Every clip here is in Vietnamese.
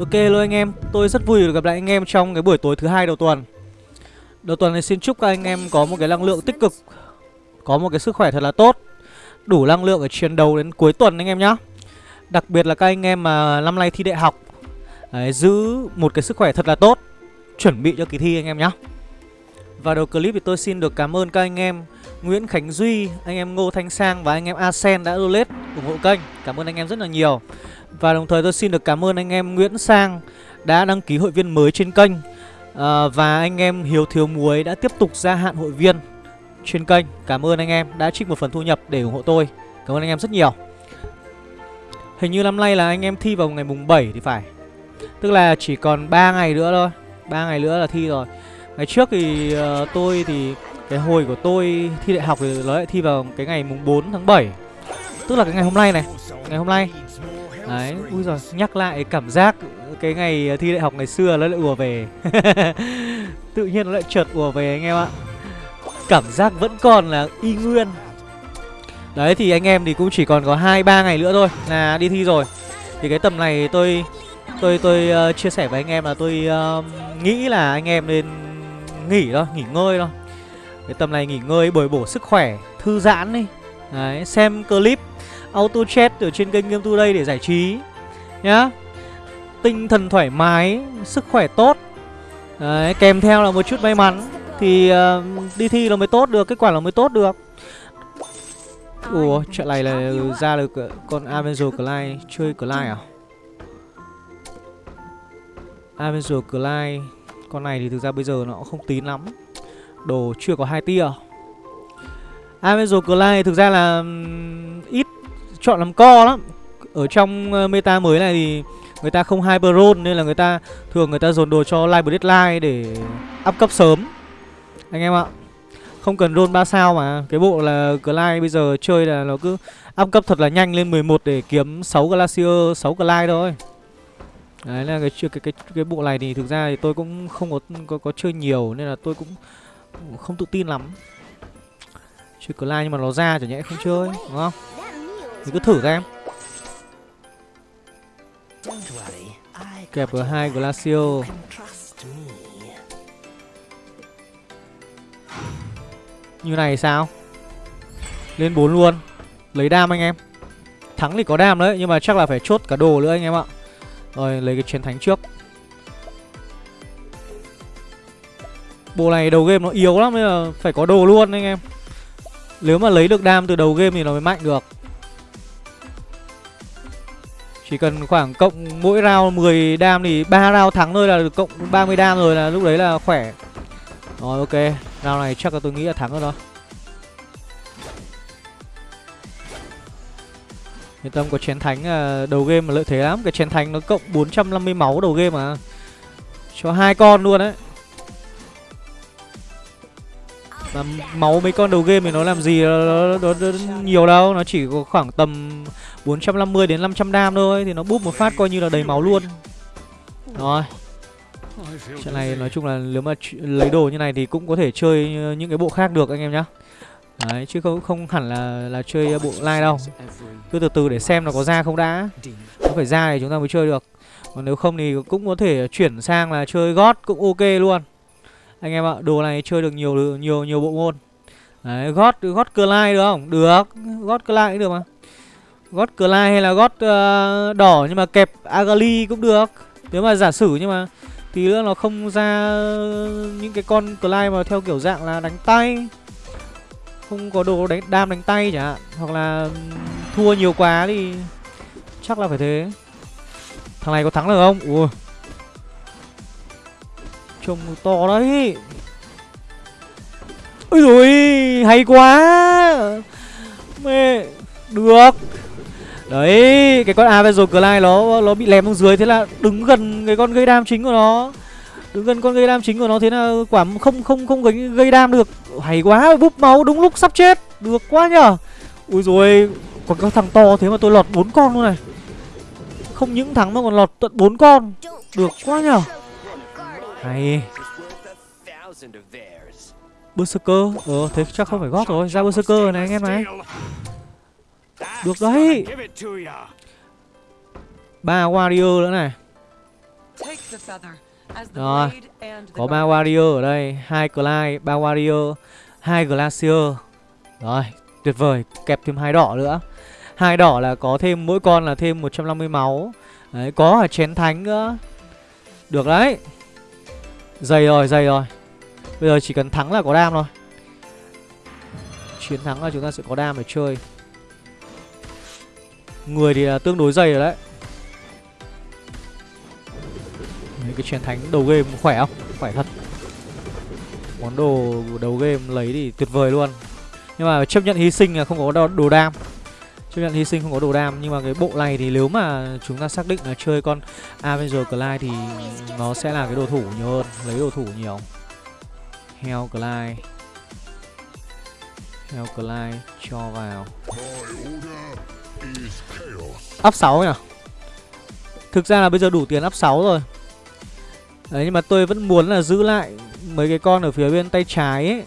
Ok luôn anh em, tôi rất vui được gặp lại anh em trong cái buổi tối thứ hai đầu tuần. Đầu tuần này xin chúc các anh em có một cái năng lượng tích cực Có một cái sức khỏe thật là tốt Đủ năng lượng để chiến đấu đến cuối tuần anh em nhé Đặc biệt là các anh em mà năm nay thi đại học Đấy, Giữ một cái sức khỏe thật là tốt Chuẩn bị cho kỳ thi anh em nhé Và đầu clip thì tôi xin được cảm ơn các anh em Nguyễn Khánh Duy, anh em Ngô Thanh Sang và anh em Asen đã donate ủng hộ kênh. Cảm ơn anh em rất là nhiều. Và đồng thời tôi xin được cảm ơn anh em Nguyễn Sang đã đăng ký hội viên mới trên kênh. À, Và anh em Hiếu Thiếu Muối đã tiếp tục gia hạn hội viên trên kênh. Cảm ơn anh em đã trích một phần thu nhập để ủng hộ tôi. Cảm ơn anh em rất nhiều. Hình như năm nay là anh em thi vào ngày mùng 7 thì phải. Tức là chỉ còn 3 ngày nữa thôi. 3 ngày nữa là thi rồi. Ngày trước thì uh, tôi thì cái hồi của tôi thi đại học thì nó lại thi vào cái ngày mùng 4 tháng 7 Tức là cái ngày hôm nay này. Ngày hôm nay. Đấy, ui rồi nhắc lại cảm giác cái ngày thi đại học ngày xưa nó lại ùa về. Tự nhiên nó lại trượt ùa về anh em ạ. Cảm giác vẫn còn là y nguyên. Đấy thì anh em thì cũng chỉ còn có hai ba ngày nữa thôi là đi thi rồi. Thì cái tầm này tôi tôi tôi uh, chia sẻ với anh em là tôi uh, nghĩ là anh em nên nghỉ thôi, nghỉ ngơi thôi. Cái tầm này nghỉ ngơi bồi bổ sức khỏe Thư giãn đi. Đấy xem clip auto chat ở trên kênh Game Today để giải trí Nhá. Tinh thần thoải mái Sức khỏe tốt. Đấy kèm theo là một chút may mắn Thì uh, đi thi là mới tốt được Kết quả là mới tốt được. Ủa trận này là ra được ờ, con Avenger Clyde Chơi Clyde à? Avenger Clyde Con này thì thực ra bây giờ nó không tín lắm. Đồ chưa có hai tia. Avenger Clyde thực ra là ít chọn làm co lắm. Ở trong ờ, meta mới này thì người ta không hyper roll Nên là người ta thường người ta dồn đồ cho live deadline để up cấp sớm. Anh em ạ Không cần roll 3 sao mà Cái bộ là Glide bây giờ chơi là nó cứ up cấp thật là nhanh lên 11 để kiếm 6 Glacier, 6 Glide thôi. Đấy là cái, cái cái cái bộ này thì thực ra thì tôi cũng không có có, có chơi nhiều nên là tôi cũng không tự tin lắm. Chơi Glide nhưng mà nó ra chẳng nhẽ không chơi Đúng không? Mình cứ thử xem. Em Kẹp ở hai Glacio. Như này sao? Lên 4 luôn. Lấy đam anh em. Thắng thì có đam đấy, Nhưng mà chắc là phải chốt cả đồ nữa anh em ạ. Rồi, lấy cái chiến thánh trước. Bộ này đầu game nó yếu lắm nên là phải có đồ luôn anh em. Nếu mà lấy được đam từ đầu game thì nó mới mạnh được. Chỉ cần khoảng cộng mỗi round 10 đam thì ba round thắng thôi là được, cộng 30 đam rồi là lúc đấy là khỏe. Rồi, ok. Round này chắc là tôi nghĩ là thắng rồi đó. Yên tâm, có chén thánh à, đầu game mà lợi thế lắm. Cái chén thánh nó cộng 450 máu đầu game mà. Cho hai con luôn đấy mà máu mấy con đầu game thì nó làm gì nó, nó, nó, nó nhiều đâu. Nó chỉ có khoảng tầm 450 đến 500 đam thôi. Thì nó búp một phát coi như là đầy máu luôn. Rồi. Trận này nói chung là nếu mà lấy đồ như này thì cũng có thể chơi những cái bộ khác được anh em nhá. Đấy, chứ không không hẳn là là chơi bộ like đâu. Cứ từ từ để xem nó có ra không đã. Nó phải ra thì chúng ta mới chơi được. Còn nếu không thì cũng có thể chuyển sang là chơi gót cũng ok luôn anh em ạ đồ này chơi được nhiều nhiều nhiều bộ môn. Đấy gót gót cờ lai được không? Được gót cờ lai cũng được mà. Gót cờ lai hay là gót uh, ờ, đỏ nhưng mà kẹp agali cũng được. Nếu mà giả sử nhưng mà tí nữa nó không ra những cái con cờ lai mà theo kiểu dạng là đánh tay. Không có đồ đánh đam đánh tay chẳng hạn hoặc là thua nhiều quá thì chắc là phải thế. Thằng này có thắng được không? Ui. Trông to đấy. Ôi rồi hay quá. Mê Được. Đấy Cái con Avenger Clyde nó nó bị lém xuống dưới Thế là đứng gần cái con gây đam chính của nó. Đứng gần con gây đam chính của nó Thế là quả không không không gây, gây đam được. Hay quá búp máu đúng lúc sắp chết. Được quá nhở Ui rồi Còn các thằng to thế mà tôi lọt bốn con luôn này. Không những thắng mà còn lọt tận bốn con. Được quá nhở hay. Berserker. Ờ thế chắc không phải gót rồi. Ra Berserker này anh em này. Được đấy. Ba warrior nữa này. Rồi, có ba warrior ở đây, hai Clyde, ba warrior, hai glacier. Rồi, tuyệt vời, kẹp thêm hai đỏ nữa. Hai đỏ là có thêm mỗi con là thêm 150 máu. Đấy, có cả chén thánh nữa. Được đấy. Dày rồi, dày rồi. Bây giờ chỉ cần thắng là có đam thôi. Chiến thắng là chúng ta sẽ có đam để chơi. Người thì là tương đối dày rồi đấy. Đấy, cái chiến thánh đầu game khỏe không? Khỏe thật. Món đồ đầu game lấy thì tuyệt vời luôn. Nhưng mà chấp nhận hy sinh là không có đồ, đồ đam Chấp nhận hy sinh không có đồ đam, Nhưng mà cái bộ này thì nếu mà chúng ta xác định là chơi con Avenger Clyde Thì nó sẽ là cái đồ thủ nhiều hơn, Lấy đồ thủ nhiều. Heo Clyde Heo Clyde cho vào. Up 6 nhỉ? Thực ra là bây giờ đủ tiền up 6 rồi. Đấy, nhưng mà tôi vẫn muốn là giữ lại mấy cái con ở phía bên tay trái ấy.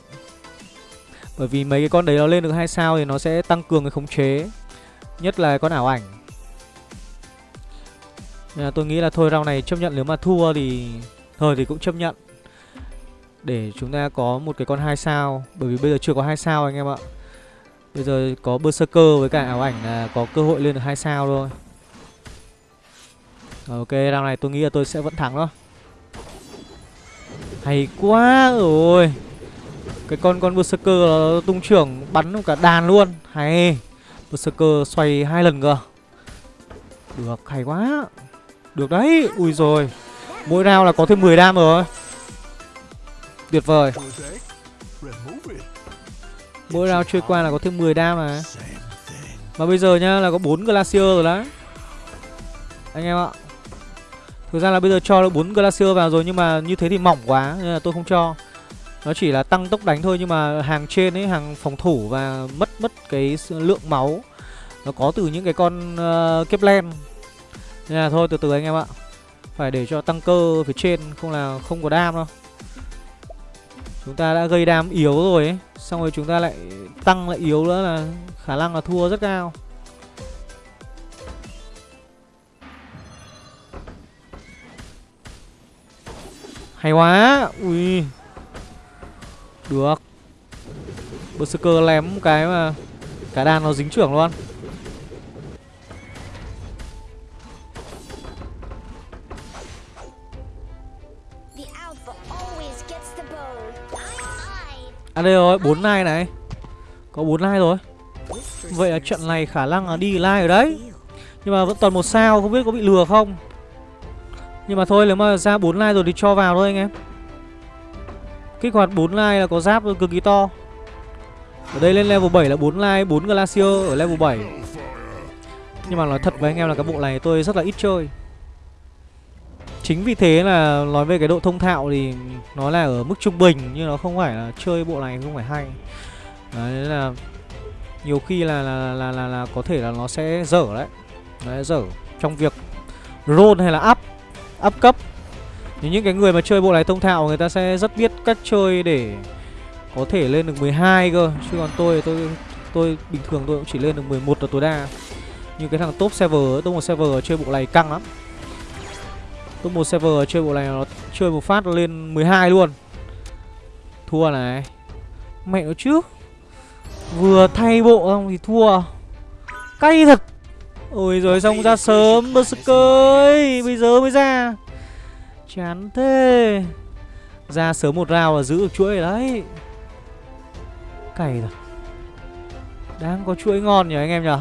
Bởi vì mấy cái con đấy nó lên được hai sao thì nó sẽ tăng cường cái khống chế. Nhất là con ảo ảnh. Nên là tôi nghĩ là thôi round này chấp nhận nếu mà thua thì Thôi thì cũng chấp nhận. Để chúng ta có một cái con hai sao Bởi vì bây giờ chưa có hai sao anh em ạ. Bây giờ có Berserker với cả ảo ảnh là có cơ hội lên được hai sao thôi. Rồi, Ok round này tôi nghĩ là tôi sẽ vẫn thắng đó. Hay quá rồi. Cái con con Berserker nó tung trưởng bắn cả đàn luôn. Hay. Berserker xoay hai lần cơ. Được, hay quá. Được đấy, ui rồi. Mỗi round là có thêm 10 đam rồi. Tuyệt vời. Mỗi round chơi qua là có thêm 10 đam mà. Mà bây giờ nhá là có 4 Glacier rồi đấy. Anh em ạ. Thực ra là bây giờ cho 4 Glacier vào rồi Nhưng mà như thế thì mỏng quá Nên là tôi không cho nó chỉ là tăng tốc đánh thôi nhưng mà hàng trên ấy, hàng phòng thủ và mất mất cái lượng máu Nó có từ những cái con uh, Kepler. Nên là thôi từ từ anh em ạ. Phải để cho tăng cơ phía trên không là không có đam đâu. Chúng ta đã gây đam yếu rồi ấy Xong rồi chúng ta lại tăng lại yếu nữa là khả năng là thua rất cao. Hay quá! Ui! Được. Berserker lém cái mà Cả đàn nó dính trưởng luôn. À đây rồi, 4 nai này. Có 4 nai rồi. Vậy là trận này khả năng là đi live ở đấy. Nhưng mà vẫn toàn một sao, không biết có bị lừa không? Nhưng mà thôi, nếu mà ra 4 like rồi thì cho vào thôi anh em Kích hoạt 4 like là có giáp cực kỳ to. Ở đây lên level 7 là 4 like 4 Glacier ở level 7 Nhưng mà nói thật với anh em là cái bộ này tôi rất là ít chơi. Chính vì thế là nói về cái độ thông thạo thì nó là ở mức trung bình Nhưng nó không phải là chơi bộ này không phải hay. Đấy là nhiều khi là là, là là là có thể là nó sẽ dở đấy. Nó sẽ dở trong việc roll hay là up up cấp thì những cái người mà chơi bộ này thông thạo người ta sẽ rất biết cách chơi để có thể lên được 12 cơ. Chứ còn tôi tôi tôi bình thường tôi cũng chỉ lên được 11 là tối đa. Như cái thằng top server, top một server chơi bộ này căng lắm. Top một server chơi bộ này nó chơi một phát lên 12 luôn. Thua này. Mẹ nó chứ. Vừa thay bộ xong thì thua. Cay thật. Ôi rồi xong ra sớm Berserker ơi. Bây giờ mới ra. Chán thế. Ra sớm một rào là giữ được chuỗi đấy. Cày rồi Đang có chuỗi ngon nhỉ anh em nhỉ?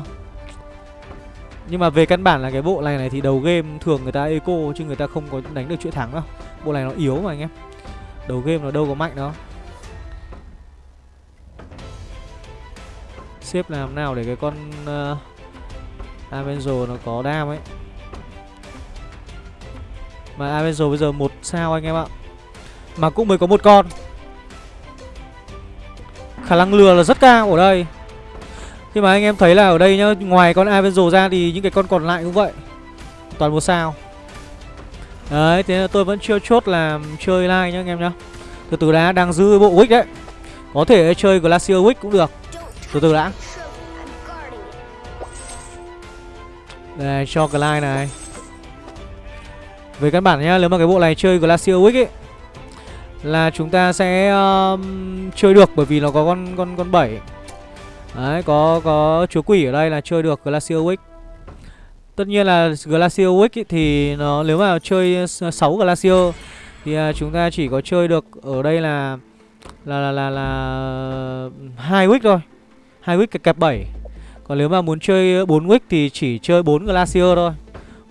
Nhưng mà về căn bản là cái bộ này này thì đầu game thường người ta eco Chứ người ta không có đánh được chuỗi thắng đâu. Bộ này nó yếu mà anh em. Đầu game nó đâu có mạnh đâu. Xếp làm nào để cái con uh, Avenger nó có đam ấy mà Avenger bây giờ một sao anh em ạ. Mà cũng mới có một con. Khả năng lừa là rất cao ở đây. Khi mà anh em thấy là ở đây nhá, Ngoài con Avenger ra thì những cái con còn lại cũng vậy. Toàn một sao. Đấy, thế là tôi vẫn chưa chốt là chơi like nhá anh em nhá. Từ từ đã, đang giữ bộ Wick đấy. Có thể chơi Glacier Wick cũng được. Từ từ đã. Đây, cho Glide này. Với căn bản nhá, nếu mà cái bộ này chơi Glacier Wick ấy là chúng ta sẽ um, chơi được bởi vì nó có con con con 7. Đấy, có có chúa quỷ ở đây là chơi được Glacier Wick. Tất nhiên là Glacier Wick ý, thì nó nếu mà chơi 6 Glacier thì uh, chúng ta chỉ có chơi được ở đây là là là là, là hai wick thôi. hai wick kẹp 7. Còn nếu mà muốn chơi 4 wick thì chỉ chơi 4 Glacier thôi.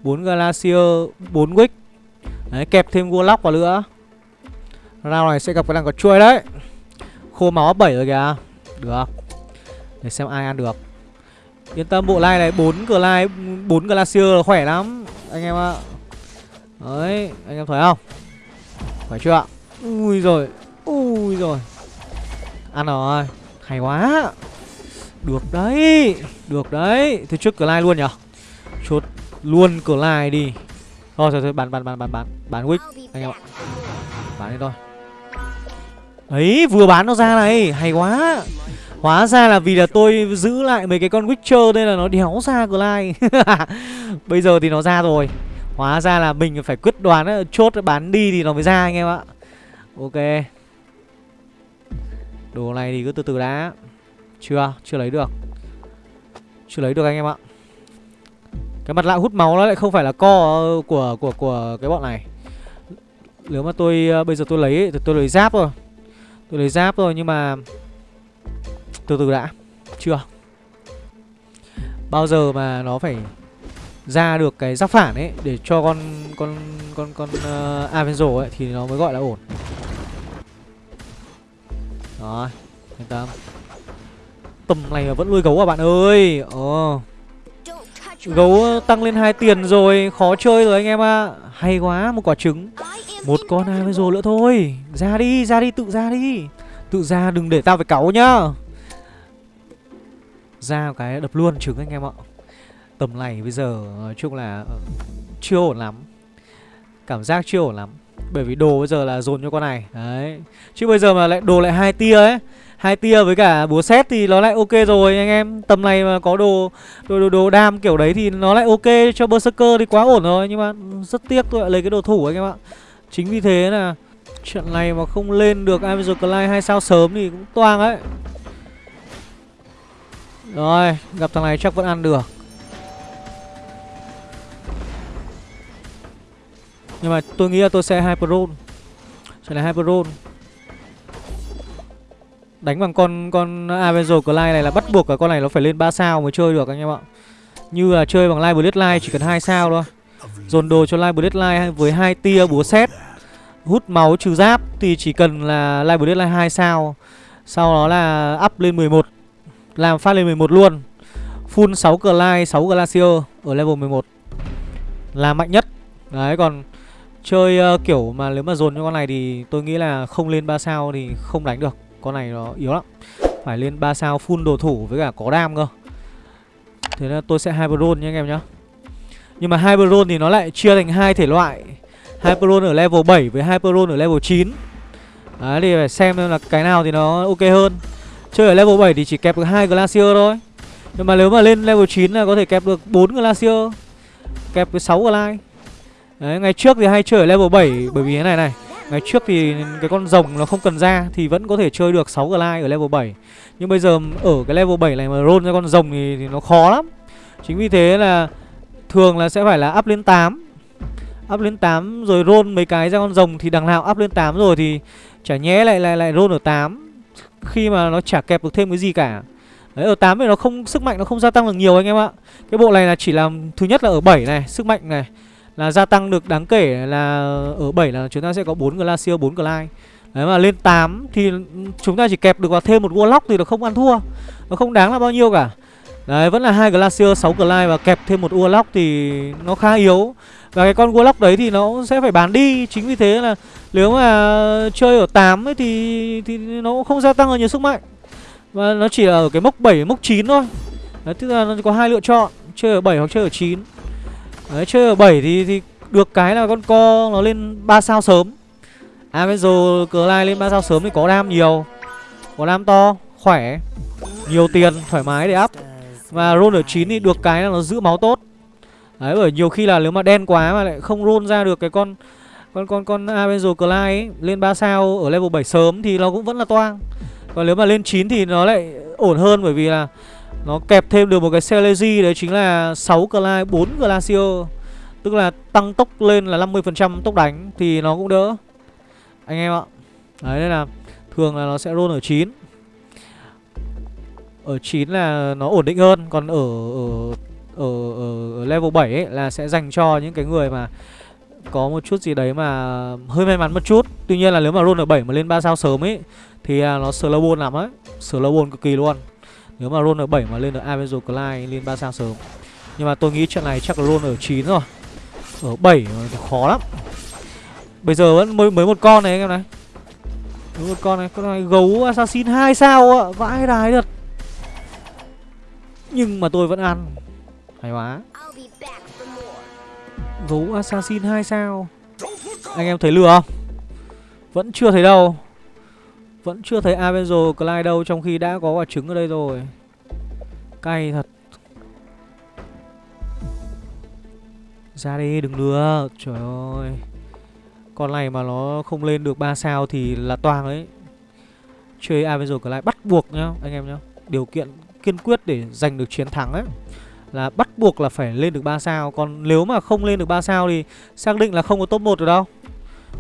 4 Glacier, 4 wick. Đấy, kẹp thêm Warlock vào nữa. Round này sẽ gặp cái thằng có chuôi đấy. Khô máu 7 rồi kìa. Được. Để xem ai ăn được. Yên tâm bộ lai này 4 cửa lai 4 Glacier là khỏe lắm anh em ạ. Đấy, anh em thấy không? khỏe chưa ạ? Ui rồi. Ui rồi. Ăn rồi. Hay quá. Được đấy. Được đấy. Thế trước cửa lai luôn nhở? Chốt luôn cửa lai đi. Thôi thôi thôi bán bán bán bán bán. Bán wick anh em ạ. Bán đi thôi. Đấy, vừa bán nó ra này, hay quá. Hóa ra là vì là tôi giữ lại mấy cái con Witcher nên là nó đéo ra Glide. Bây giờ thì nó ra rồi. Hóa ra là mình phải quyết đoán chốt bán đi thì nó mới ra anh em ạ. Ok. Đồ này thì cứ từ từ đã. Chưa, chưa lấy được. Chưa lấy được anh em ạ cái mặt lạ hút máu nó lại không phải là co của của của cái bọn này Nếu mà tôi ờ, bây giờ tôi lấy thì tôi lấy giáp rồi Tôi lấy giáp rồi nhưng mà từ từ đã Chưa Bao giờ mà nó phải ra được cái giáp phản ấy để cho con con con con ờ, uh, Avenzo ấy thì nó mới gọi là ổn. Rồi, yên tâm. Tầm này mà vẫn nuôi gấu à bạn ơi. oh Gấu ờ, tăng lên hai tiền rồi, khó chơi rồi anh em ạ. À. Hay quá, một quả trứng. Một con hai mới rồi nữa thôi. Ra đi, ra đi tự ra đi. Tự ra đừng để tao phải cáu nhá ra cái đập luôn trứng anh em ạ tầm này bây giờ nói chung là ờ, chưa ổn lắm cảm giác chưa ổn lắm bởi vì đồ bây giờ là dồn cho con này đấy chứ bây giờ mà lại đồ lại hai tia ấy hai tia với cả búa xét thì nó lại ok rồi anh em. Tầm này mà có đồ đồ đồ, đồ đam kiểu đấy thì nó lại ok cho berserker thì quá ổn rồi nhưng mà rất tiếc tôi lại lấy cái đồ thủ anh em ạ. Chính vì thế là trận này mà không lên được Amazon Clyde hai sao sớm thì cũng toang ấy rồi, gặp thằng này chắc vẫn ăn được. Nhưng mà tôi nghĩ là tôi sẽ Hyperon Sẽ là Hyperon Đánh bằng con con Avenger Clyde này là bắt buộc cả con này nó phải lên 3 sao mới chơi được anh em ạ. Như là chơi bằng Live Bloodline chỉ cần 2 sao thôi. Dồn đồ cho Live Bloodline với hai tia búa xét Hút máu trừ giáp thì chỉ cần là Live Bloodline 2 sao. Sau đó là up lên 11 làm phát lên 11 luôn. Full 6 Glide, 6 Glacier Ở level 11 Là mạnh nhất. Đấy còn Chơi uh, kiểu mà nếu mà dồn cho con này thì tôi nghĩ là không lên 3 sao thì không đánh được. Con này nó yếu lắm. Phải lên 3 sao full đồ thủ với cả có đam cơ. Thế nên tôi sẽ Hyperon nha anh em nhá. Nhưng mà Hyperon thì nó lại chia thành hai thể loại. Hyperon ở level 7 với Hyperon ở level 9 Đấy thì phải xem là cái nào thì nó ok hơn. Chơi ở level 7 thì chỉ kẹp được hai Glacier thôi. Nhưng mà nếu mà lên level 9 là có thể kẹp được 4 Glacier Kẹp với 6 Glide. Đấy, ngày trước thì hay chơi ở level 7 bởi vì thế này này. Ngày trước thì cái con rồng nó không cần ra thì vẫn có thể chơi được 6 Glide ở level 7 Nhưng bây giờ ở cái level 7 này mà roll ra con rồng thì, thì nó khó lắm. Chính vì thế là thường là sẽ phải là up lên 8 Up lên 8 rồi roll mấy cái ra con rồng thì đằng nào up lên 8 rồi thì chả nhé lại lại lại roll ở 8 khi mà nó chả kẹp được thêm cái gì cả. Đấy ở 8 thì nó không sức mạnh nó không gia tăng được nhiều anh em ạ. Cái bộ này là chỉ làm thứ nhất là ở 7 này, sức mạnh này là gia tăng được đáng kể là ở 7 là chúng ta sẽ có 4 Glacier, 4 Glide. Đấy mà lên 8 thì chúng ta chỉ kẹp được vào thêm một Warlock thì nó không ăn thua. Nó không đáng là bao nhiêu cả. Đấy vẫn là hai Glacier, 6 Glide và kẹp thêm một Warlock thì nó khá yếu. Và cái con Warlock đấy thì nó sẽ phải bán đi Chính vì thế là nếu mà chơi ở 8 ấy thì thì nó cũng không gia tăng ở nhiều sức mạnh Và nó chỉ ở cái mốc 7, mốc 9 thôi Đấy, tức là nó có hai lựa chọn Chơi ở 7 hoặc chơi ở 9 Đấy, chơi ở 7 thì, thì được cái là con co nó lên 3 sao sớm. À bây giờ cờ lai lên 3 sao sớm thì có đam nhiều Có đam to, khỏe Nhiều tiền, thoải mái để up. Và roll ở 9 thì được cái là nó giữ máu tốt. Đấy bởi nhiều khi là nếu mà đen quá mà lại không roll ra được cái con con con con Avenger Clyde ấy lên 3 sao ở level 7 sớm thì nó cũng vẫn là toang. Còn nếu mà lên 9 thì nó lại ổn hơn bởi vì là nó kẹp thêm được một cái Celezy đấy chính là 6 Clyde, 4 Glacier. Tức là tăng tốc lên là 50% tốc đánh thì nó cũng đỡ. Anh em ạ. Đấy nên là thường là nó sẽ roll ở 9. Ở 9 là nó ổn định hơn, còn ở ở ở, ở, ở level 7 ấy là sẽ dành cho những cái người mà có một chút gì đấy mà hơi may mắn một chút. Tuy nhiên là nếu mà roll ở 7 mà lên 3 sao sớm ấy thì à, nó slow ball lắm ấy Slow ball cực kỳ luôn. Nếu mà roll ở 7 mà lên được Avenger Clyde lên 3 sao sớm. Nhưng mà tôi nghĩ trận này chắc là roll ở 9 rồi. Ở 7 thì khó lắm. Bây giờ vẫn mới mới một con này anh em này. Mới một con này, con này gấu assassin 2 sao ạ, vãi đái thật. Nhưng mà tôi vẫn ăn. Hay quá. Gấu assassin 2 sao. Anh em thấy lừa không? Vẫn chưa thấy đâu. Vẫn chưa thấy Avenger Clyde đâu, Trong khi đã có quả trứng ở đây rồi. Cay thật. Ra đi, đừng lừa. Trời ơi. Con này mà nó không lên được 3 sao Thì là toàn đấy. Chơi Avenger Clyde bắt buộc nhá, Anh em nhá. Điều kiện kiên quyết để giành được chiến thắng ấy. Là bắt buộc là phải lên được 3 sao. Còn nếu mà không lên được 3 sao thì Xác định là không có top 1 được đâu.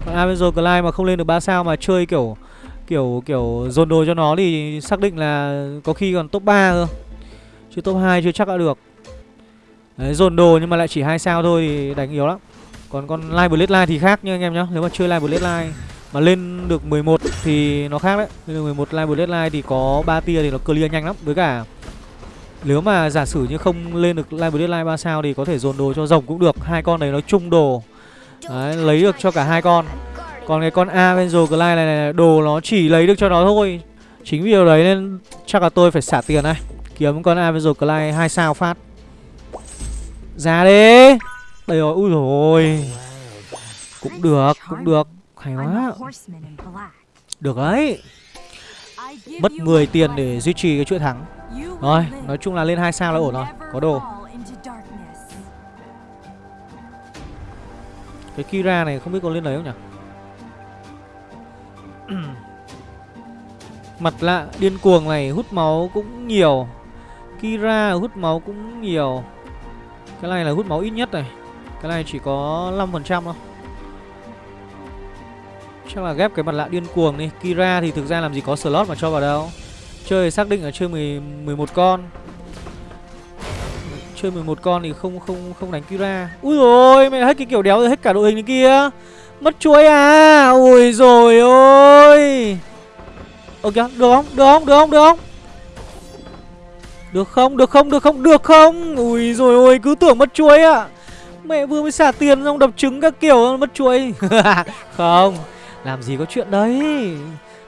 Còn Avenger Clyde mà không lên được 3 sao Mà chơi kiểu kiểu kiểu dồn đồ cho nó thì xác định là có khi còn top 3 cơ. Chứ top 2 chưa chắc đã được. Đấy, dồn đồ nhưng mà lại chỉ hai sao thôi thì đánh yếu lắm. Còn con Live Bloodline thì khác nha anh em nhá. Nếu mà chơi Live Bloodline mà lên được 11 thì nó khác đấy. Lên được 11 Live line thì có 3 tia thì nó clear nhanh lắm. Với cả nếu mà giả sử như không lên được Live Bloodline 3 sao thì có thể dồn đồ cho rồng cũng được. Hai con đấy nó chung đồ. Đấy, lấy được cho cả hai con. Còn cái con Avenger Clyde này, này Đồ nó chỉ lấy được cho nó thôi. Chính vì điều đấy nên chắc là tôi phải xả tiền này Kiếm con Avenger Clyde 2 sao phát. Ra đi. Đây rồi, ui rồi Cũng được, cũng được. Hay quá. Được đấy. Mất 10 tiền để duy trì cái chuyện thắng. Rồi, nói chung là lên 2 sao là ổn rồi. Có đồ. Cái Kira này không biết có lên đấy không nhỉ Mặt lạ điên cuồng này hút máu cũng nhiều. Kira hút máu cũng nhiều. Cái này là hút máu ít nhất này. Cái này chỉ có 5% thôi. Chắc là ghép cái mặt lạ điên cuồng đi. Kira thì thực ra làm gì có slot mà cho vào đâu. Chơi xác định là chơi 10, 11 con. Chơi 11 con thì không không không đánh Kira. Ui rồi mẹ hết cái kiểu đéo rồi hết cả đội hình này kia. Mất chuối à? Ui rồi ôi. Ok được không? Được không? Được không? Được không? Được không? Được không? Được không? Được không? Ui rồi ôi, Cứ tưởng mất chuối ạ à. Mẹ vừa mới xả tiền xong đập trứng các kiểu, mất chuối. Không, Làm gì có chuyện đấy.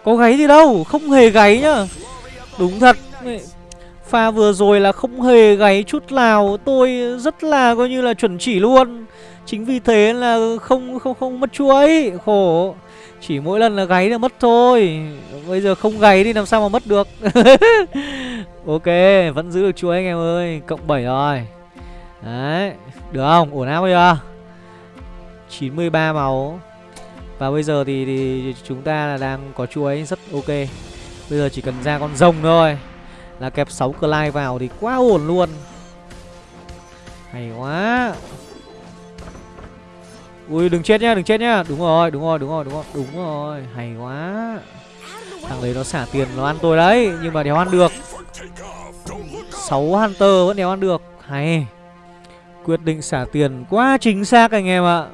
Có gáy gì đâu, Không hề gáy nhá. Đúng thật Pha vừa rồi là không hề gáy chút nào. Tôi rất là coi như là chuẩn chỉ luôn. Chính vì thế là không không không mất chuối Khổ. Chỉ mỗi lần là gáy là mất thôi. Bây giờ không gáy thì làm sao mà mất được? Ok Vẫn giữ được chuối anh em ơi. Cộng 7 rồi. Đấy Được không? Ổn áp chưa? 93 máu. Và bây giờ thì, thì chúng ta là đang có chuối rất ok. Bây giờ chỉ cần ra con rồng thôi. Là kẹp 6 Clyde vào thì quá ổn luôn. Hay quá. Ui đừng chết nhá, đừng chết nhá. Đúng rồi, đúng rồi, đúng rồi, đúng rồi, đúng rồi. Hay quá. Thằng đấy nó xả tiền nó ăn tôi đấy, nhưng mà đéo ăn được. 6 Hunter vẫn đéo ăn được. Hay. Quyết định xả tiền quá chính xác anh em ạ.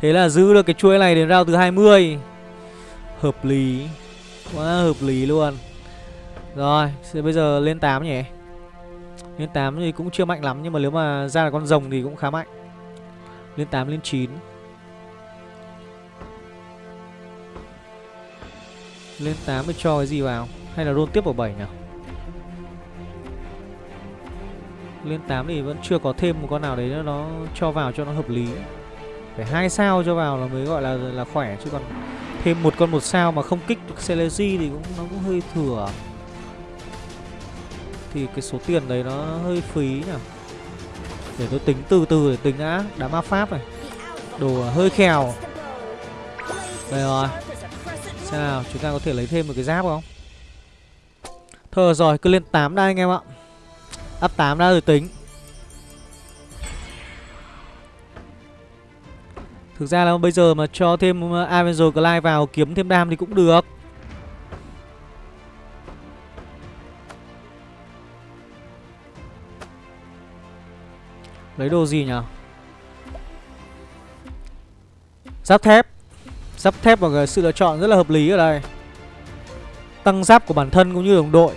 Thế là giữ được cái chuỗi này đến round thứ 20. Hợp lý. Quá hợp lý luôn. Rồi, bây giờ lên 8 nhỉ. Lên 8 thì cũng chưa mạnh lắm nhưng mà nếu mà ra là con rồng thì cũng khá mạnh. Lên 8 lên 9. Lên 8 mới cho cái gì vào? Hay là roll tiếp vào 7 nhỉ? Lên 8 thì vẫn chưa có thêm một con nào đấy nữa, Nó cho vào cho nó hợp lý. Phải hai sao cho vào là mới gọi là là khỏe, Chứ còn thêm một con một sao mà không kích được Celesi thì cũng, nó cũng hơi thừa. Thì cái số tiền đấy nó hơi phí nhỉ? Để tôi tính từ từ, để tính đã. Đám ma pháp này. Đồ hơi khèo. Đây rồi. Xem nào chúng ta có thể lấy thêm một cái giáp không? Thôi rồi, cứ lên 8 đã anh em ạ. Up 8 đã rồi tính. Thực ra là bây giờ mà cho thêm uh, Avenger Glide vào kiếm thêm đam thì cũng được. Lấy đồ gì nhỉ Giáp thép. Giáp thép và sự lựa chọn rất là hợp lý ở đây. Tăng giáp của bản thân cũng như đồng đội.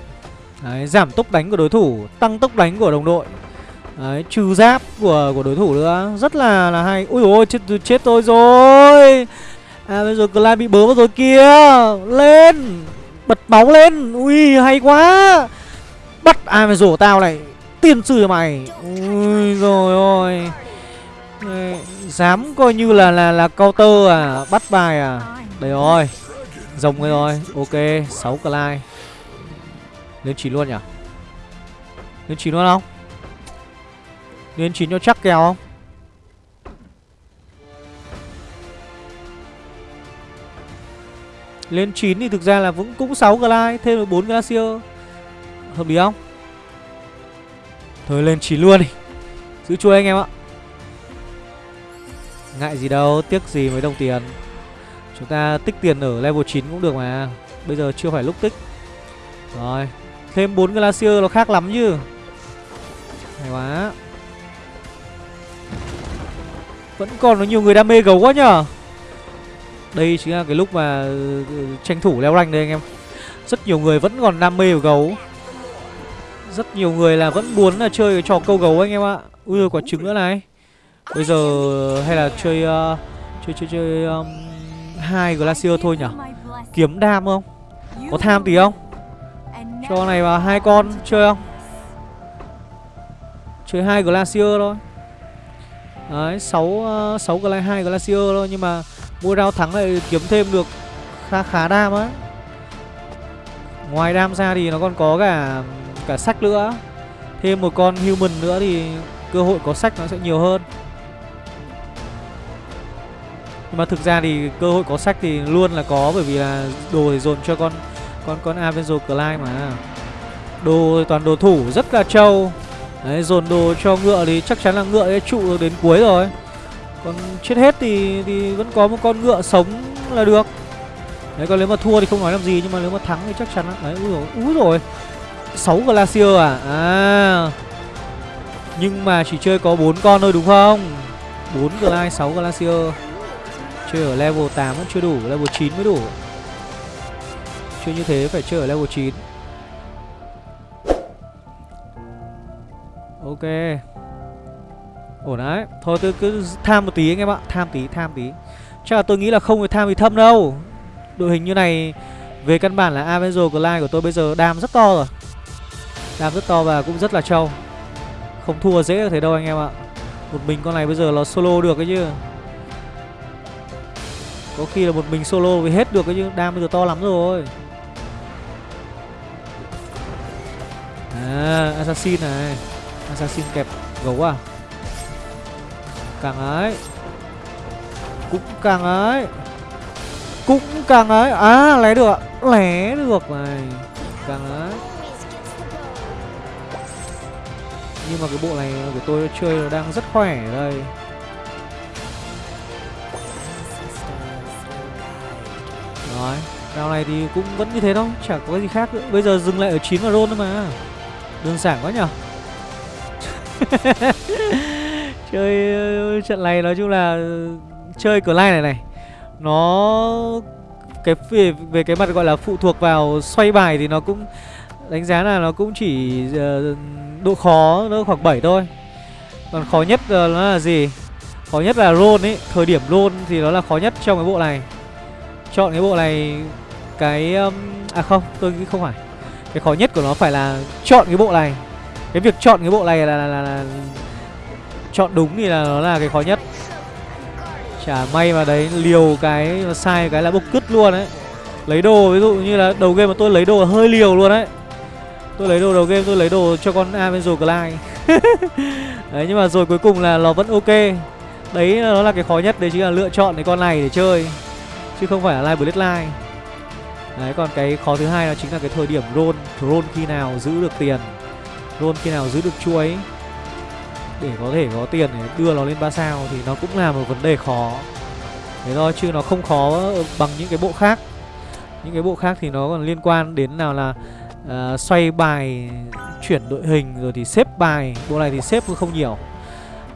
Đấy, giảm tốc đánh của đối thủ Tăng tốc đánh của đồng đội. Đấy, trừ giáp của của đối thủ nữa Rất là là hay. Ui ôi chết, chết tôi rồi. À bây giờ Clyde bị bớ vào rồi kia Lên Bật bóng lên. Ui hay quá. Bắt ai mà rổ tao này Tiên sư cho mày. Ui rồi ôi. Dám coi như là là là counter à Bắt bài à. Đây rồi. Rồng rồi rồi. Ok 6 clay Lên chín luôn nhỉ? Lên chín luôn không? Lên chín cho chắc kèo không? Lên 9 thì thực ra là vẫn cũng 6 Glide Thêm được 4 Glacier Hợp lý không? Thôi lên 9 luôn đi. Giữ chuôi anh em ạ. Ngại gì đâu, Tiếc gì mấy đồng tiền. Chúng ta tích tiền ở level 9 cũng được mà. Bây giờ chưa phải lúc tích. Rồi, Thêm 4 Glacier nó khác lắm chứ. Hay quá. Vẫn còn có nhiều người đam mê gấu quá nhở Đây chính là cái lúc mà ừ, tranh thủ leo rank đây anh em. Rất nhiều người vẫn còn đam mê của gấu. Rất nhiều người là vẫn muốn là chơi cái trò câu gấu anh em ạ. Ui, quả trứng nữa này. Bây giờ hay là chơi uh, chơi chơi chơi um, hai glacier thôi nhở kiếm đam không? Có tham tí không? Cho này vào hai con chơi không? Chơi hai glacier thôi. Đấy sáu ờ, sáu glide hai glacier thôi nhưng mà mua rau thắng lại kiếm thêm được khá khá đam á. Ngoài đam ra thì nó còn có cả cả sách nữa. Thêm một con human nữa thì cơ hội có sách nó sẽ nhiều hơn nhưng mà thực ra thì cơ hội có sách thì luôn là có, bởi vì là đồ thì dồn cho con con con Avenger Clyde mà. Đồ, toàn đồ thủ rất là trâu. Đấy, dồn đồ cho ngựa thì chắc chắn là ngựa sẽ trụ được đến cuối rồi. Còn chết hết thì thì vẫn có một con ngựa sống là được. Đấy, còn nếu mà thua thì không nói làm gì, nhưng mà nếu mà thắng thì chắc chắn là, đấy úi rồi úi rồi. Sáu glacier à? À. Nhưng mà chỉ chơi có bốn con thôi, đúng không? Bốn glide sáu glacier. Chơi ở level 8 vẫn chưa đủ Level 9 mới đủ. Chơi như thế phải chơi ở level 9 Ok. Ổn đấy. Thôi tôi cứ tham một tí anh em ạ. Tham tí, tham tí. Chắc là tôi nghĩ là không phải tham vì thâm đâu. Đội hình như này Về căn bản là Avenger Glide của tôi bây giờ đam rất to rồi. Đam rất to và cũng rất là trâu. Không thua dễ thế đâu anh em ạ. Một mình con này bây giờ nó solo được cái chứ có khi là một mình solo thì hết được cái chứ, Đam bây giờ to lắm rồi. À Assassin này. Assassin kẹp gấu à? Càng ấy. Cũng càng ấy. Cũng càng ấy. À lé được Lé được này. Càng ấy. Nhưng mà cái bộ này của tôi chơi nó đang rất khỏe ở đây. Đấy, Round này thì cũng vẫn như thế thôi chẳng có cái gì khác nữa. Bây giờ dừng lại ở 9 và roll thôi mà. Đơn giản quá nhở Chơi trận này nói chung là Chơi cửa lai này này Nó cái về, về cái mặt gọi là phụ thuộc vào xoay bài thì nó cũng đánh giá là nó cũng chỉ uh, độ khó nó khoảng 7 thôi. Còn khó nhất uh, nó là gì? Khó nhất là roll ấy thời điểm roll thì nó là khó nhất trong cái bộ này chọn cái bộ này cái um, à không tôi nghĩ không phải. Cái khó nhất của nó phải là chọn cái bộ này. Cái việc chọn cái bộ này là, là, là, là chọn đúng thì là nó là cái khó nhất. Chả may mà đấy liều cái sai cái là bốc cứt luôn đấy lấy đồ ví dụ như là đầu game mà tôi lấy đồ hơi liều luôn đấy tôi lấy đồ đầu game tôi lấy đồ cho con Avenger Clyde đấy nhưng mà rồi cuối cùng là nó vẫn ok. Đấy nó là cái khó nhất đấy chính là lựa chọn cái con này để chơi chứ không phải là live bloodline đấy còn cái khó thứ hai đó chính là cái thời điểm roll roll khi nào giữ được tiền roll khi nào giữ được chuối để có thể có tiền để đưa nó lên ba sao thì nó cũng là một vấn đề khó. Thế thôi chứ nó không khó bằng những cái bộ khác. Những cái bộ khác thì nó còn liên quan đến nào là uh, xoay bài chuyển đội hình rồi thì xếp bài. Bộ này thì xếp không nhiều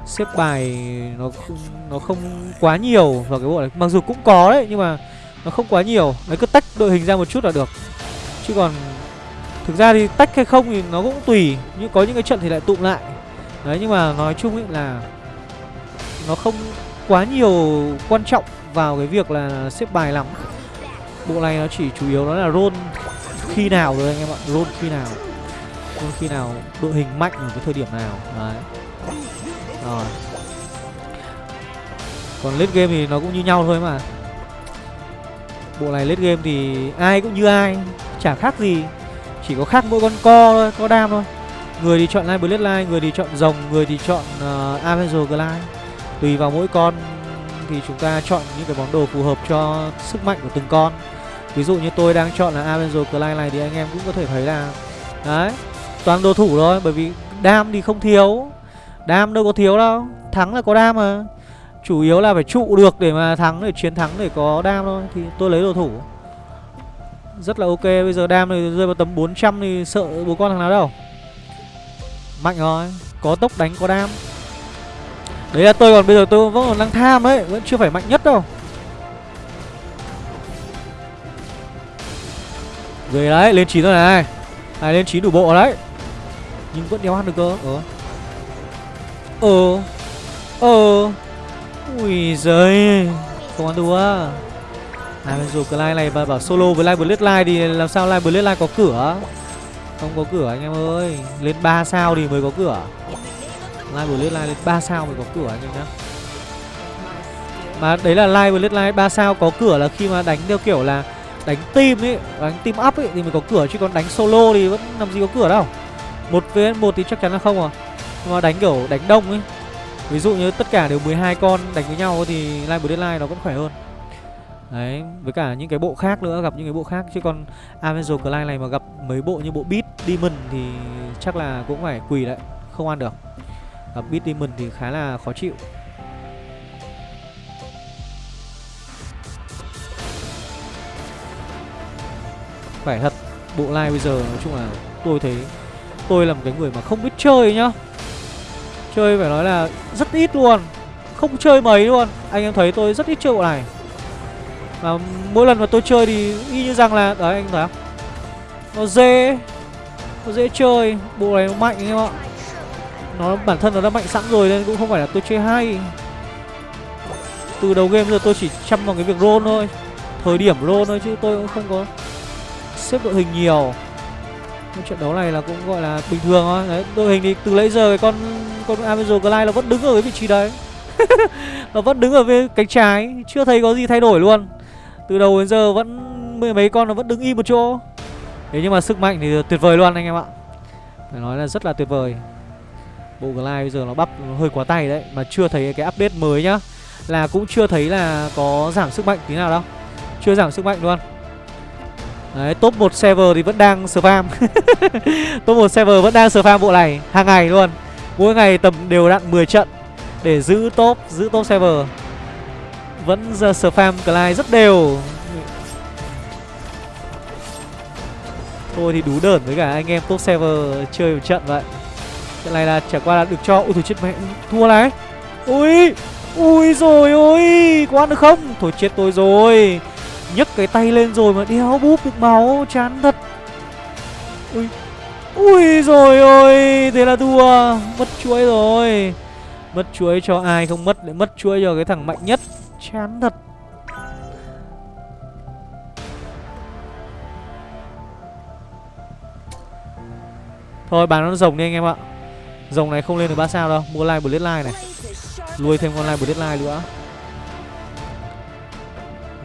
xếp bài nó không, nó không quá nhiều vào cái bộ này mặc dù cũng có đấy nhưng mà nó không quá nhiều. Đấy cứ tách đội hình ra một chút là được. Chứ còn thực ra thì tách hay không thì nó cũng tùy nhưng có những cái trận thì lại tụm lại. Đấy nhưng mà nói chung ấy là nó không quá nhiều quan trọng vào cái việc là xếp bài lắm. Bộ này nó chỉ chủ yếu nó là roll khi nào rồi anh em ạ roll khi nào roll khi nào đội hình mạnh ở cái thời điểm nào. Đấy rồi. Còn late game thì nó cũng như nhau thôi mà. Bộ này late game thì ai cũng như ai chả khác gì. Chỉ có khác mỗi con co thôi co đam thôi. Người thì chọn line bloodline người thì chọn rồng người thì chọn uh, avenger glide. Tùy vào mỗi con thì chúng ta chọn những cái món đồ phù hợp cho sức mạnh của từng con. Ví dụ như tôi đang chọn là avenger glide này thì anh em cũng có thể thấy là đấy toàn đồ thủ thôi bởi vì đam thì không thiếu đam đâu có thiếu đâu, thắng là có đam mà. Chủ yếu là phải trụ được để mà thắng, để chiến thắng để có đam thôi, thì tôi lấy đồ thủ. Rất là ok, bây giờ đam này rơi vào tầm 400 thì sợ bố con thằng nào đâu. Mạnh rồi, có tốc đánh, có đam. Đấy là tôi, còn bây giờ tôi vẫn còn đang tham đấy, vẫn chưa phải mạnh nhất đâu. Rồi đấy, lên chín rồi này. Này, lên chín đủ bộ đấy. Nhưng vẫn đéo ăn được cơ. Ờ ờ. Ờ. Ui giời. Không ăn đùa. À bây giờ cái like này mà bảo solo với line like thì làm sao line like có cửa? Không có cửa anh em ơi. Lên 3 sao thì mới có cửa. Line like lên 3 sao mới có cửa anh em nhá. Mà đấy là line like 3 sao có cửa là khi mà đánh theo kiểu là đánh team ấy, đánh team up ấy thì mới có cửa, chứ còn đánh solo thì vẫn làm gì có cửa đâu. Một vs một thì chắc chắn là không à mà đánh kiểu đánh đông ấy. Ví dụ như tất cả đều 12 con đánh với nhau thì line nó vẫn khỏe hơn. Đấy, với cả những cái bộ khác nữa, gặp những cái bộ khác. Chứ còn Avenger clan này mà gặp mấy bộ như bộ Beat Demon thì chắc là cũng phải quỳ đấy Không ăn được. Gặp Beat Demon thì khá là khó chịu. Phải thật, bộ live bây giờ nói chung là tôi thấy Tôi là một cái người mà không biết chơi nhá. Chơi phải nói là rất ít luôn. Không chơi mấy luôn. Anh em thấy tôi rất ít chơi bộ này. Và mỗi lần mà tôi chơi thì y như rằng là, đấy, anh thấy không? Nó dễ. Nó dễ chơi. Bộ này nó mạnh anh em ạ. Nó, bản thân nó đã mạnh sẵn rồi nên cũng không phải là tôi chơi hay. Từ đầu game giờ tôi chỉ chăm vào cái việc roll thôi. Thời điểm roll thôi chứ tôi cũng không có xếp đội hình nhiều cái trận đấu này là cũng gọi là bình thường thôi. Đấy, đội hình thì từ lấy giờ cái con con Amazon Glide nó vẫn đứng ở cái vị trí đấy. Nó vẫn đứng ở bên cánh trái, chưa thấy có gì thay đổi luôn. Từ đầu đến giờ vẫn mười mấy con nó vẫn đứng im một chỗ. Thế nhưng mà sức mạnh thì tuyệt vời luôn anh em ạ. Phải nói là rất là tuyệt vời. Bộ Glide bây giờ nó bắp hơi quá tay đấy, Mà chưa thấy cái update mới nhá. Là cũng chưa thấy là có giảm sức mạnh tí nào đâu. Chưa giảm sức mạnh luôn. Đấy, top 1 server thì vẫn đang spam. Top 1 server vẫn đang spam bộ này Hàng ngày luôn. Mỗi ngày tầm đều đặn 10 trận Để giữ top, giữ top server. Vẫn giờ spam Clyde rất đều. Thôi thì đủ đờn với cả anh em top server chơi một trận vậy. Trận này là chả qua là được cho Ui thôi chết mẹ thua này. Ui Ui rồi ôi Có ăn được không? Thôi chết tôi rồi nhấc cái tay lên rồi mà đeo búp được máu, Chán thật. Ui Ui rồi ôi, Thế là thua. Mất chuỗi rồi. Mất chuỗi cho ai không mất để mất chuỗi cho cái thằng mạnh nhất. Chán thật. Thôi, bán nó rồng đi anh em ạ. Rồng này không lên được ba sao đâu. Mua like live like này. Nuôi thêm con like live like nữa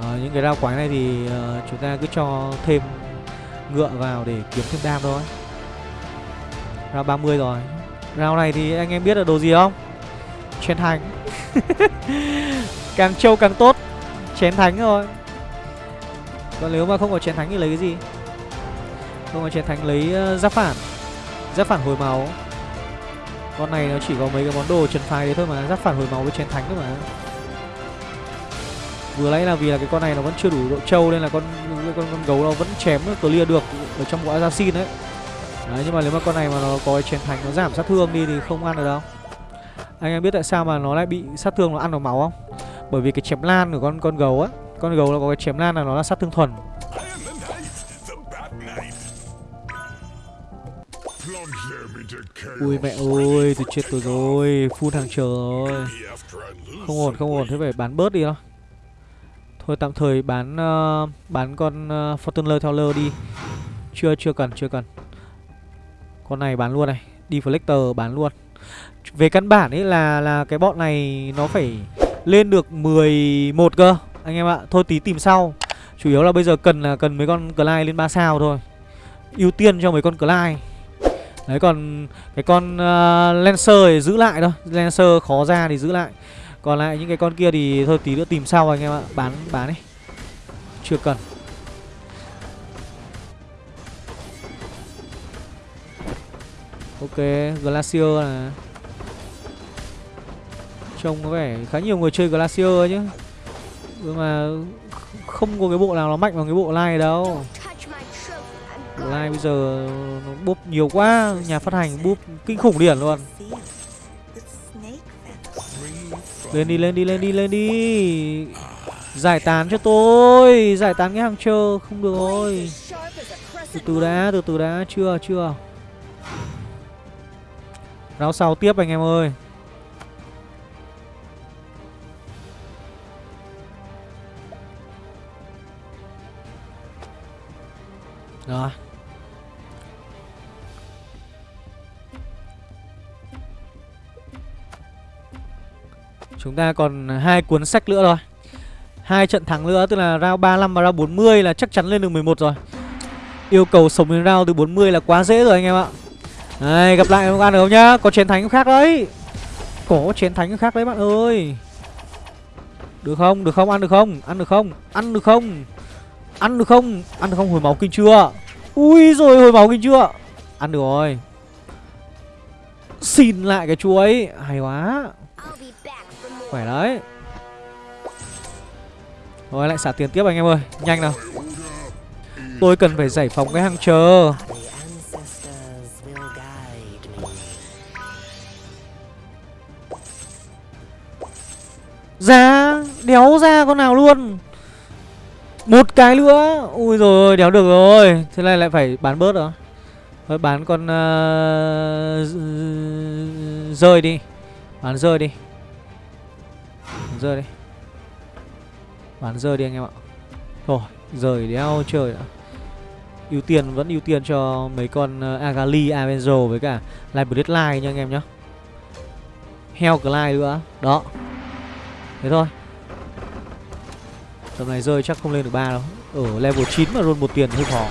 à, Những cái rau quái này thì uh, chúng ta cứ cho thêm ngựa vào để kiếm thêm đam thôi. Rao 30 rồi. Round này thì anh em biết là đồ gì không? Chén thánh. Càng trâu càng tốt. Chén thánh rồi Còn nếu mà không có chén thánh thì lấy cái gì? Không có chén thánh lấy uh, giáp phản. Giáp phản hồi máu. Con này nó chỉ có mấy cái món đồ trần phái đấy thôi mà. Giáp phản hồi máu với chén thánh thôi mà. Vừa nãy là vì là cái con này nó vẫn chưa đủ độ trâu Nên là con con, con gấu nó vẫn chém clear được Ở trong bộ assassin đấy. Đấy nhưng mà nếu mà con này mà nó có chén thành nó giảm sát thương đi thì không ăn được đâu. Anh em biết tại sao mà nó lại bị sát thương nó ăn vào máu không? Bởi vì cái chém lan của con con gấu á Con gấu nó có cái chém lan là nó là sát thương thuần. Ui mẹ ơi, tôi chết tôi rồi, phun hàng chờ rồi Không ổn, không ổn, thế phải bán bớt đi thôi. Thôi tạm thời bán uh, bán con uh, Fortuner Teller đi. Chưa, chưa cần, chưa cần. Con này bán luôn này, Deflector bán luôn. Về căn bản ấy là là cái bọn này nó phải lên được 11 cơ Anh em ạ, thôi tí tìm sau. Chủ yếu là bây giờ cần là cần mấy con Clyde lên 3 sao thôi. Ưu tiên cho mấy con Clyde. Đấy còn cái con uh, Lancer thì giữ lại thôi. Lancer khó ra thì giữ lại. Còn lại những cái con kia thì thôi tí nữa tìm sau anh em ạ. Bán bán đi. Chưa cần. Ok, Glacier là Trông có vẻ khá nhiều người chơi Glacier chứ. Nhưng mà không có cái bộ nào nó mạnh bằng cái bộ lai đâu. Bộ bây giờ nó búp nhiều quá. Nhà phát hành búp kinh khủng điển luôn. Lên đi lên đi lên đi lên đi. Giải tán cho tôi. Giải tán cái hàng chờ. Không được rồi. Từ từ đã, từ từ đã. Chưa chưa. Ráo sau tiếp anh em ơi. Rồi Chúng ta còn hai cuốn sách nữa thôi hai trận thắng nữa, tức là round 35 và round 40 là chắc chắn lên được 11 rồi Yêu cầu sống đến round từ 40 là quá dễ rồi anh em ạ Đây gặp lại không ăn được không nhá Có chiến thánh khác đấy Có chiến thánh khác đấy bạn ơi Được không? Được không? Ăn được không? Ăn được không? Ăn được không? Ăn được không? Ăn được không? Hồi máu kinh chưa? Ui rồi, hồi máu kinh chưa? Ăn được rồi Xin lại cái chuối Hay quá Khỏe đấy. Rồi lại xả tiền tiếp anh em ơi. Nhanh nào. Tôi cần phải giải phóng cái hàng chờ. Ra Đéo ra con nào luôn. Một cái nữa. Ui rồi đéo được rồi. Thế này lại phải bán bớt rồi Thôi bán con uh, Rơi đi. Bán rơi đi. Bán rơi đi Bán rơi đi anh em ạ Thôi rời đéo trời ạ ưu tiên vẫn ưu tiên cho mấy con ờ, Agali, Avenzo với cả Library Line nha anh em nhá. Heo Clyde nữa. Đó. Thế thôi. Tầm này rơi chắc không lên được ba đâu. Ở level 9 mà roll một tiền hơi khó.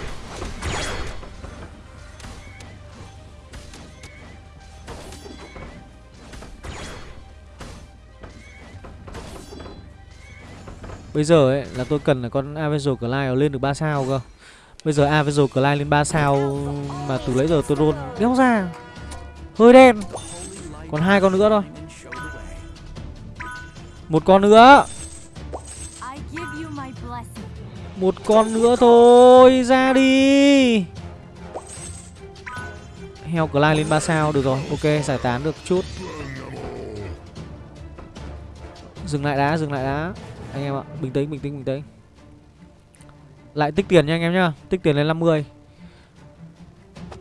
Bây giờ ấy là tôi cần là con Avenger Clyde lên được 3 sao cơ. Bây giờ Avenger Clyde lên 3 sao mà từ lấy giờ tôi roll đéo ra. Hơi đen. Còn hai con nữa thôi. Một con nữa. Một con nữa thôi, ra đi. Heo Clyde lên 3 sao được rồi. Ok, giải tán được chút. Dừng lại đã, dừng lại đã anh em ạ bình tĩnh bình tĩnh bình tĩnh. Lại tích tiền nha anh em nhá tích tiền lên 50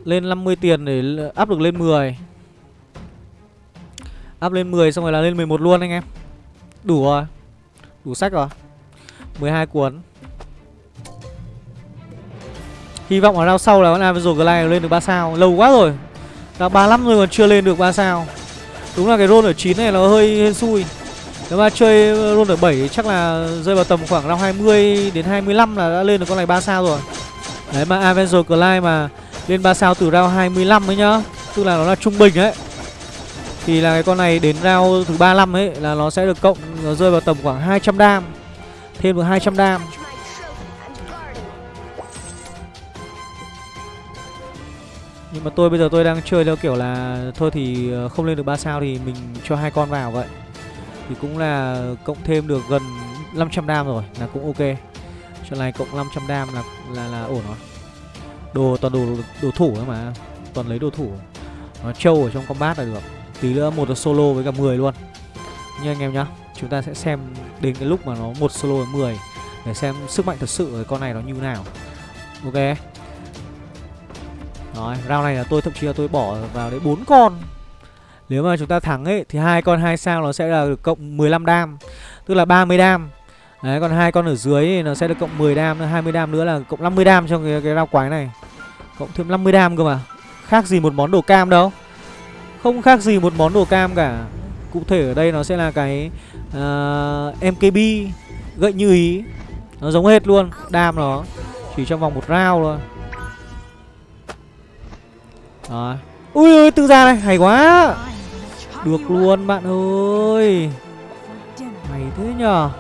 lên 50 tiền để áp được lên 10 áp lên 10 xong rồi là lên 11 luôn anh em. Đủ rồi đủ sách rồi. 12 cuốn. Hy vọng ở round sau là con Avenger Glide lên được 3 sao. Lâu quá rồi. Đã 35 rồi còn chưa lên được 3 sao. Đúng là cái roll ở 9 này nó hơi, hơi xui nếu mà chơi luôn được 7 chắc là rơi vào tầm khoảng năm 20 đến 25 là đã lên được con này 3 sao rồi. Đấy, mà Avenger Clyde mà lên 3 sao từ round 25 ấy nhá. Tức là nó là trung bình ấy Thì là cái con này đến round thứ 35 ấy Là nó sẽ được cộng, Nó rơi vào tầm khoảng 200 đam, Thêm được 200 đam Nhưng mà tôi bây giờ tôi đang chơi theo kiểu là Thôi thì ờ, không lên được 3 sao thì mình cho hai con vào vậy thì cũng là cộng thêm được gần 500 đam rồi Là cũng ok. Trận này cộng 500 đam là là là ổn rồi. Đồ toàn đồ đồ thủ thôi mà Toàn lấy đồ thủ. Nó trâu ở trong combat là được. Tí nữa một là solo với cả 10 luôn. Như anh em nhá Chúng ta sẽ xem đến cái lúc mà nó một solo với 10 Để xem sức mạnh thật sự của con này nó như nào. Ok. Rồi, round này là tôi thậm chí là tôi bỏ vào đấy bốn con. Nếu mà chúng ta thắng ấy Thì hai con hai sao nó sẽ là được cộng 15 đam Tức là 30 đam Đấy, còn hai con ở dưới thì nó sẽ được cộng 10 đam, 20 đam nữa là cộng 50 đam trong cái cái rau quái này. Cộng thêm 50 đam cơ mà. Khác gì một món đồ cam đâu. Không khác gì một món đồ cam cả. Cụ thể ở đây nó sẽ là cái ờ, uh, MKB gậy như ý. Nó giống hết luôn, đam nó chỉ trong vòng một round thôi Rồi. Ui ơi, tự ra này, hay quá. Được luôn bạn ơi. Mày thế nhờ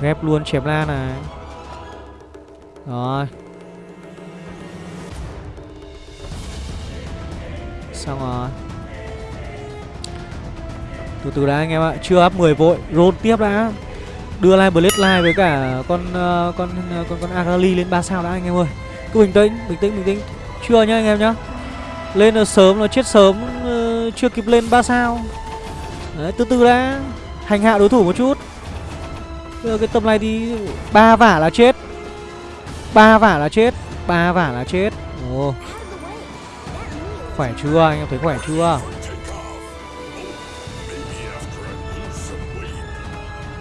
Ghép luôn chém la này Rồi Xong rồi Từ từ đã anh em ạ Chưa up 10 vội Roll tiếp đã Đưa lại Blade Live với cả con ờ, con con con Agali lên 3 sao đã anh em ơi. Cứ bình tĩnh, bình tĩnh, bình tĩnh. Chưa nhá anh em nhá. Lên nó sớm nó chết sớm uh, chưa kịp lên ba sao. Đấy, từ từ đã. Hành hạ đối thủ một chút. Bây cái tầm này thì ba vả là chết ba vả là chết ba vả là chết Ồ Khỏe chưa anh em thấy khỏe chưa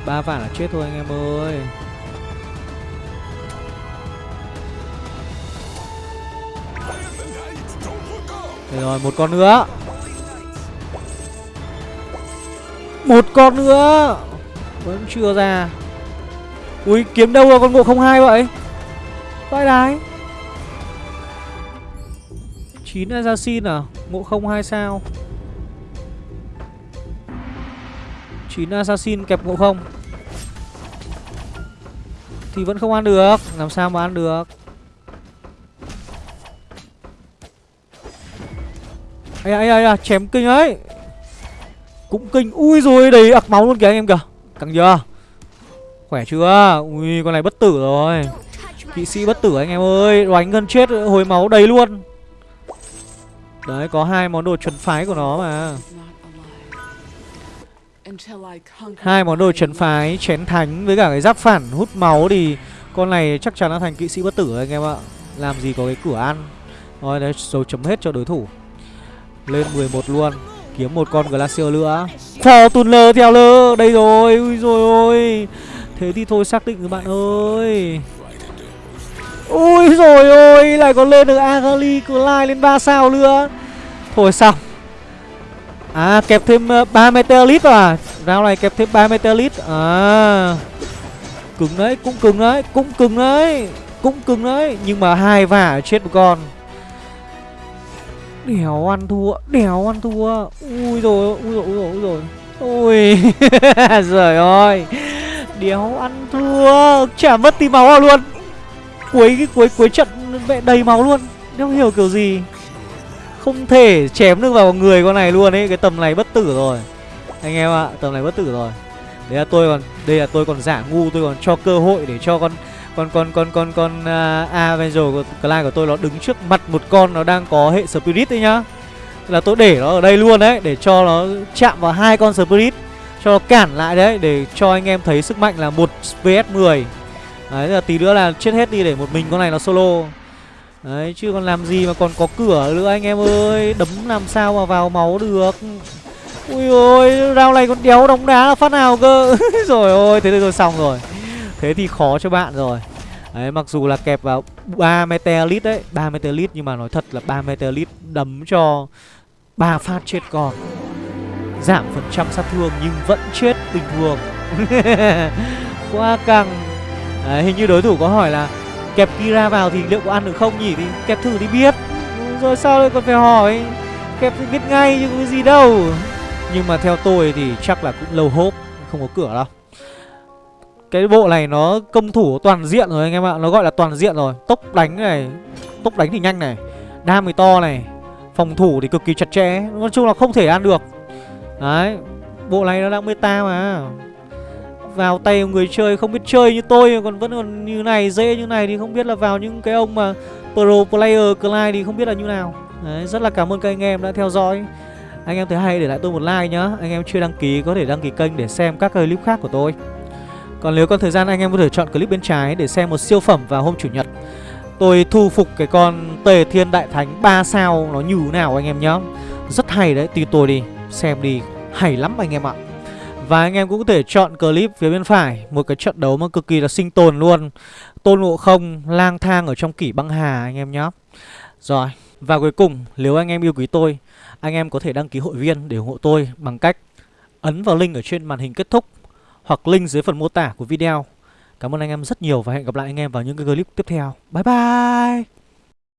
ba vả là chết thôi anh em ơi Được rồi, một con nữa. Một con nữa. Vẫn chưa ra. Ui, kiếm đâu rồi con ngộ không hai vậy? Vãi đái 9 assassin à? Ngộ không hai sao? 9 assassin kẹp ngộ không? Thì vẫn không ăn được. Làm sao mà ăn được? Ấy ấy ấy chém kinh ấy. Cũng kinh. Ui rồi đầy ặc máu luôn kìa anh em kìa. Căng chưa? Khỏe chưa? Ui, con này bất tử rồi. Kỵ sĩ bất tử anh em ơi. Đánh gần chết, hồi máu đầy luôn. Đấy, có hai món đồ chuẩn phái của nó mà. Hai món đồ trấn phái chén thánh với cả cái giáp phản hút máu thì con này chắc chắn là thành kỵ sĩ bất tử anh em ạ. Làm gì có cái cửa ăn. Rồi, đấy dấu chấm hết cho đối thủ lên 11 luôn. Kiếm một con glacier nữa. Fortuner theo lơ. Đây rồi. Ui rồi ôi. Thế thì thôi xác định các bạn ơi. Ui rồi ôi. Lại còn lên được Agali Clyde lên 3 sao nữa. Thôi xong. À kẹp thêm ờ, 3 Meteorite à? Round này kẹp thêm 3 Meteorite À. Cứng đấy, Cũng cứng đấy, Cũng cứng đấy, Cũng cứng đấy. Nhưng mà hai vả chết một con đéo ăn thua, đéo ăn thua. Ui rồi Ui rồi Ui rồi Ui rồi Ui Trời ơi. Đéo ăn thua, Chả mất tí máu nào luôn. Cuối cái cuối cuối trận mẹ đầy máu luôn. Không hiểu kiểu gì? Không thể chém được vào người con này luôn ấy, Cái tầm này bất tử rồi. Anh em ạ, Tầm này bất tử rồi. Đấy là tôi còn, Đây là tôi còn giả ngu, Tôi còn cho cơ hội để cho con con con con con con uh, Avenger của Clyde của tôi nó đứng trước mặt một con nó đang có hệ Spirit đấy nhá. Là tôi để nó ở đây luôn đấy để cho nó chạm vào hai con Spirit cho nó cản lại đấy để cho anh em thấy sức mạnh là một vs 10 đấy là tí nữa là chết hết đi để một mình con này nó solo. Đấy chứ còn làm gì mà còn có cửa nữa anh em ơi. Đấm làm sao mà vào máu được. Ui ôi rau này còn đéo đóng đá là phát nào cơ. Rồi ôi thế rồi xong rồi thế thì khó cho bạn rồi. Đấy mặc dù là kẹp vào ba meteorit đấy ba meteorit nhưng mà nói thật là ba meteorit đấm cho ba phát chết còn giảm phần trăm sát thương nhưng vẫn chết bình thường. Quá căng. Đấy, hình như đối thủ có hỏi là kẹp Kira vào thì liệu có ăn được không nhỉ? Thì kẹp thử đi biết. Rồi sao lại còn phải hỏi. Kẹp thì biết ngay chứ có cái gì đâu. Nhưng mà theo tôi thì chắc là cũng lâu hốp Không có cửa đâu. Cái bộ này nó công thủ toàn diện rồi anh em ạ. Nó gọi là toàn diện rồi. Tốc đánh này Tốc đánh thì nhanh này. Đam thì to này. Phòng thủ thì cực kỳ chặt chẽ. Nói chung là không thể ăn được. Đấy Bộ này nó đang meta mà. Vào tay người chơi không biết chơi như tôi Còn vẫn còn như này dễ như này Thì không biết là vào những cái ông mà Pro player Clyde thì không biết là như nào. Đấy, Rất là cảm ơn các anh em đã theo dõi. Anh em thấy hay để lại tôi một like nhá. Anh em chưa đăng ký có thể đăng ký kênh để xem các clip khác của tôi. Còn nếu có thời gian anh em có thể chọn clip bên trái Để xem một siêu phẩm vào hôm chủ nhật. Tôi thu phục cái con Tề Thiên Đại Thánh 3 sao nó như thế nào anh em nhá. Rất hay đấy, tin tôi đi. Xem đi, hay lắm anh em ạ. Và anh em cũng có thể chọn clip phía bên phải Một cái trận đấu mà cực kỳ là sinh tồn luôn. Tôn Ngộ Không lang thang ở trong kỷ băng hà anh em nhá. Rồi, và cuối cùng nếu anh em yêu quý tôi Anh em có thể đăng ký hội viên để ủng hộ tôi Bằng cách ấn vào link ở trên màn hình kết thúc. Hoặc link dưới phần mô tả của video. Cảm ơn anh em rất nhiều và hẹn gặp lại anh em vào những cái clip tiếp theo. Bye bye!